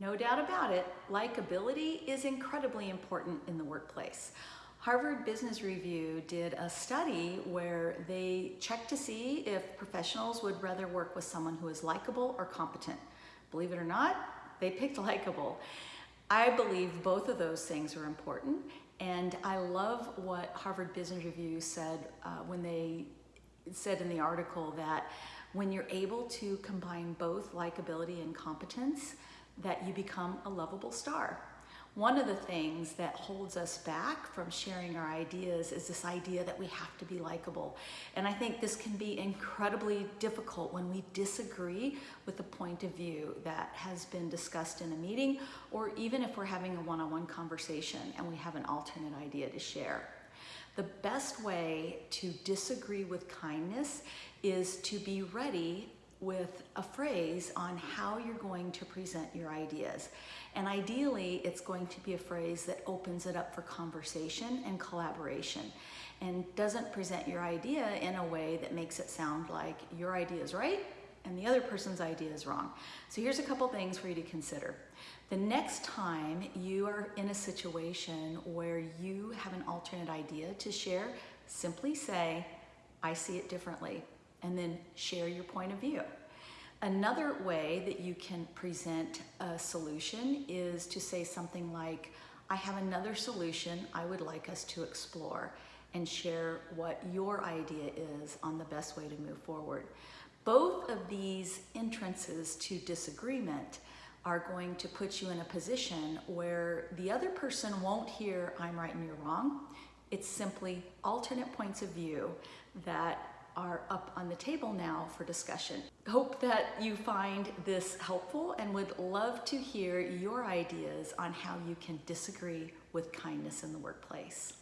No doubt about it, likability is incredibly important in the workplace. Harvard Business Review did a study where they checked to see if professionals would rather work with someone who is likable or competent. Believe it or not, they picked likable. I believe both of those things are important, and I love what Harvard Business Review said uh, when they said in the article that when you're able to combine both likability and competence, that you become a lovable star. One of the things that holds us back from sharing our ideas is this idea that we have to be likable. And I think this can be incredibly difficult when we disagree with the point of view that has been discussed in a meeting, or even if we're having a one-on-one -on -one conversation and we have an alternate idea to share. The best way to disagree with kindness is to be ready with a phrase on how you're going to present your ideas. And ideally, it's going to be a phrase that opens it up for conversation and collaboration and doesn't present your idea in a way that makes it sound like your idea is right and the other person's idea is wrong. So here's a couple things for you to consider. The next time you are in a situation where you have an alternate idea to share, simply say, I see it differently and then share your point of view. Another way that you can present a solution is to say something like, I have another solution I would like us to explore and share what your idea is on the best way to move forward. Both of these entrances to disagreement are going to put you in a position where the other person won't hear I'm right and you're wrong. It's simply alternate points of view that are up on the table now for discussion. Hope that you find this helpful and would love to hear your ideas on how you can disagree with kindness in the workplace.